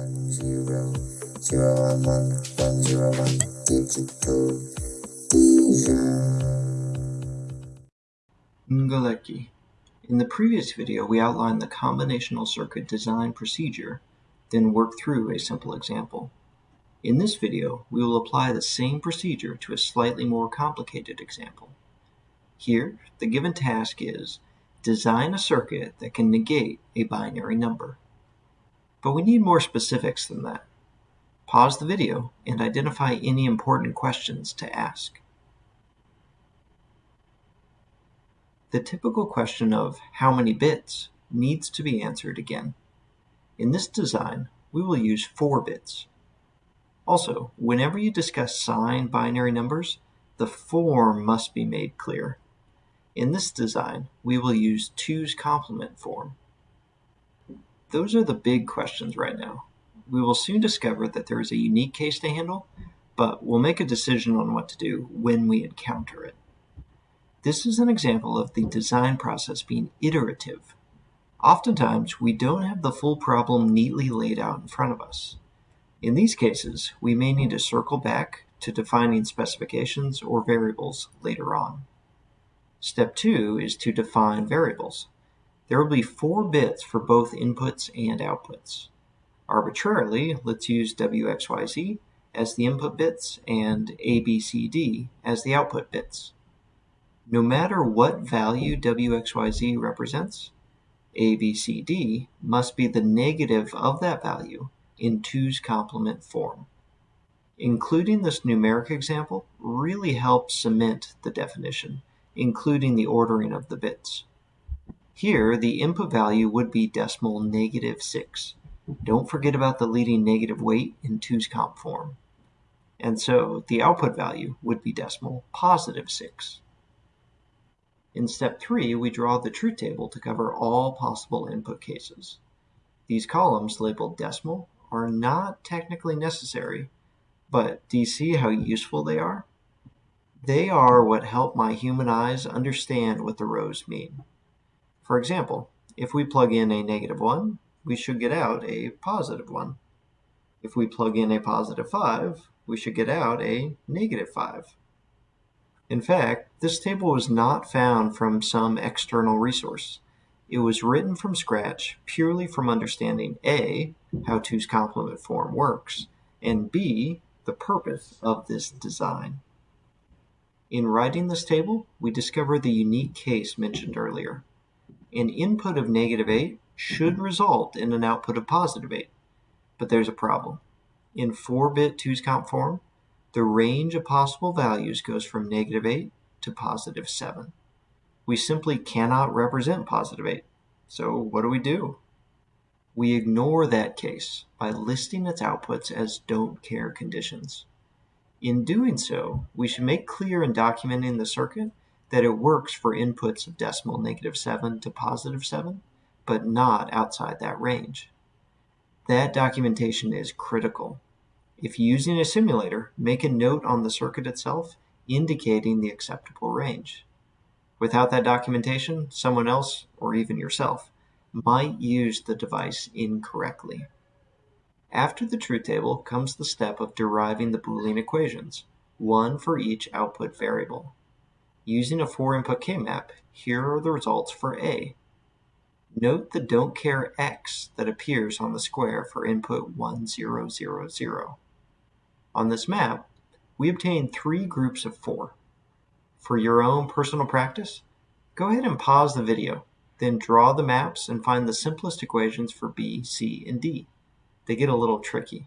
one zero zero one one one zero one digital vision. Ngalecki. In the previous video, we outlined the combinational circuit design procedure, then worked through a simple example. In this video, we will apply the same procedure to a slightly more complicated example. Here, the given task is design a circuit that can negate a binary number. But we need more specifics than that. Pause the video and identify any important questions to ask. The typical question of how many bits needs to be answered again. In this design, we will use 4 bits. Also, whenever you discuss signed binary numbers, the form must be made clear. In this design, we will use 2's complement form. Those are the big questions right now. We will soon discover that there is a unique case to handle, but we'll make a decision on what to do when we encounter it. This is an example of the design process being iterative. Oftentimes, we don't have the full problem neatly laid out in front of us. In these cases, we may need to circle back to defining specifications or variables later on. Step 2 is to define variables. There will be four bits for both inputs and outputs. Arbitrarily, let's use WXYZ as the input bits and ABCD as the output bits. No matter what value WXYZ represents, ABCD must be the negative of that value in 2's complement form. Including this numeric example really helps cement the definition, including the ordering of the bits. Here, the input value would be decimal negative 6. Don't forget about the leading negative weight in 2's comp form. And so the output value would be decimal positive 6. In step 3, we draw the truth table to cover all possible input cases. These columns labeled decimal are not technically necessary, but do you see how useful they are? They are what help my human eyes understand what the rows mean. For example, if we plug in a negative 1, we should get out a positive 1. If we plug in a positive 5, we should get out a negative 5. In fact, this table was not found from some external resource. It was written from scratch purely from understanding A, how 2's complement form works, and B, the purpose of this design. In writing this table, we discover the unique case mentioned earlier. An input of negative 8 should result in an output of positive 8. But there's a problem. In 4-bit 2's comp form, the range of possible values goes from negative 8 to positive 7. We simply cannot represent positive 8. So what do we do? We ignore that case by listing its outputs as don't care conditions. In doing so, we should make clear in documenting the circuit that it works for inputs of decimal negative 7 to positive 7, but not outside that range. That documentation is critical. If using a simulator, make a note on the circuit itself indicating the acceptable range. Without that documentation, someone else, or even yourself, might use the device incorrectly. After the truth table comes the step of deriving the Boolean equations, one for each output variable. Using a 4-input K-map, here are the results for A. Note the don't care X that appears on the square for input 1000. On this map, we obtain three groups of four. For your own personal practice, go ahead and pause the video, then draw the maps and find the simplest equations for B, C, and D. They get a little tricky.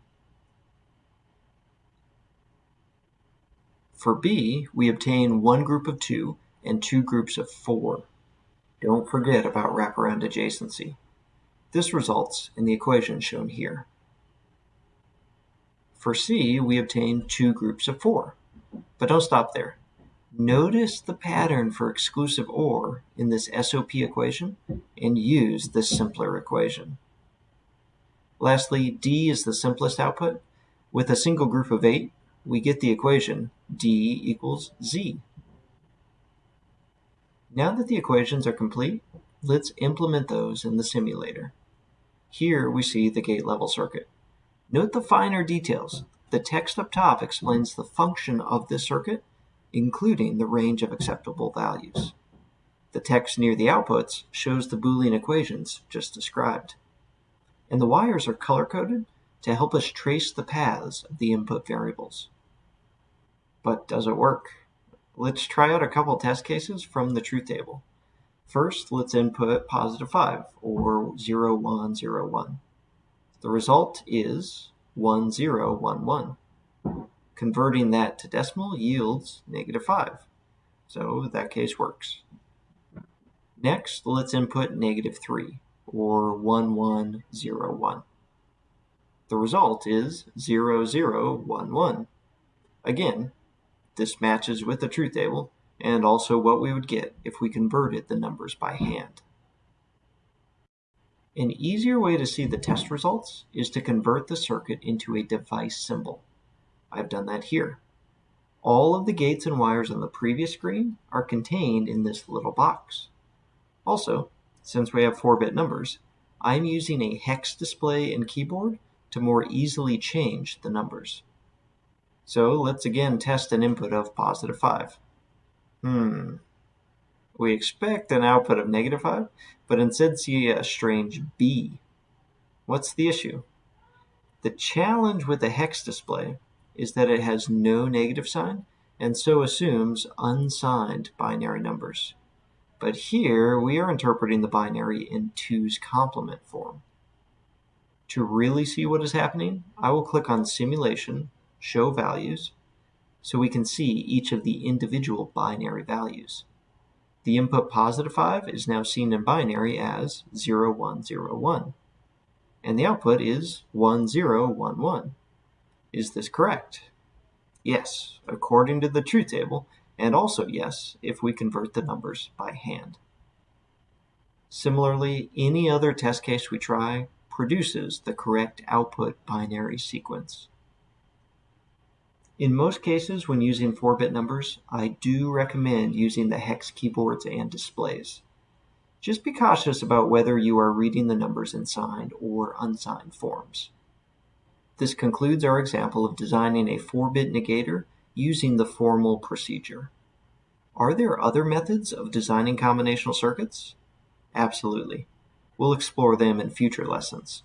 For B, we obtain one group of two and two groups of four. Don't forget about wraparound adjacency. This results in the equation shown here. For C, we obtain two groups of four. But don't stop there. Notice the pattern for exclusive OR in this SOP equation and use this simpler equation. Lastly, D is the simplest output. With a single group of 8, we get the equation D equals Z. Now that the equations are complete, let's implement those in the simulator. Here we see the gate level circuit. Note the finer details. The text up top explains the function of this circuit, including the range of acceptable values. The text near the outputs shows the Boolean equations just described. And the wires are color-coded to help us trace the paths of the input variables. But does it work? Let's try out a couple test cases from the truth table. First, let's input positive 5, or 0, 1, 0, 1. The result is 1011. Converting that to decimal yields negative 5. So that case works. Next, let's input negative 3, or 1101. The result is 0011. Again, this matches with the truth table and also what we would get if we converted the numbers by hand. An easier way to see the test results is to convert the circuit into a device symbol. I've done that here. All of the gates and wires on the previous screen are contained in this little box. Also, since we have 4-bit numbers, I'm using a hex display and keyboard to more easily change the numbers. So let's again test an input of positive 5. Hmm, we expect an output of negative 5, but instead see a strange B. What's the issue? The challenge with the hex display is that it has no negative sign and so assumes unsigned binary numbers. But here we are interpreting the binary in 2's complement form. To really see what is happening, I will click on Simulation, Show Values, so we can see each of the individual binary values. The input positive 5 is now seen in binary as 0101, and the output is 1011. Is this correct? Yes, according to the truth table, and also yes if we convert the numbers by hand. Similarly, any other test case we try produces the correct output binary sequence. In most cases, when using 4-bit numbers, I do recommend using the hex keyboards and displays. Just be cautious about whether you are reading the numbers in signed or unsigned forms. This concludes our example of designing a 4-bit negator using the formal procedure. Are there other methods of designing combinational circuits? Absolutely. We'll explore them in future lessons.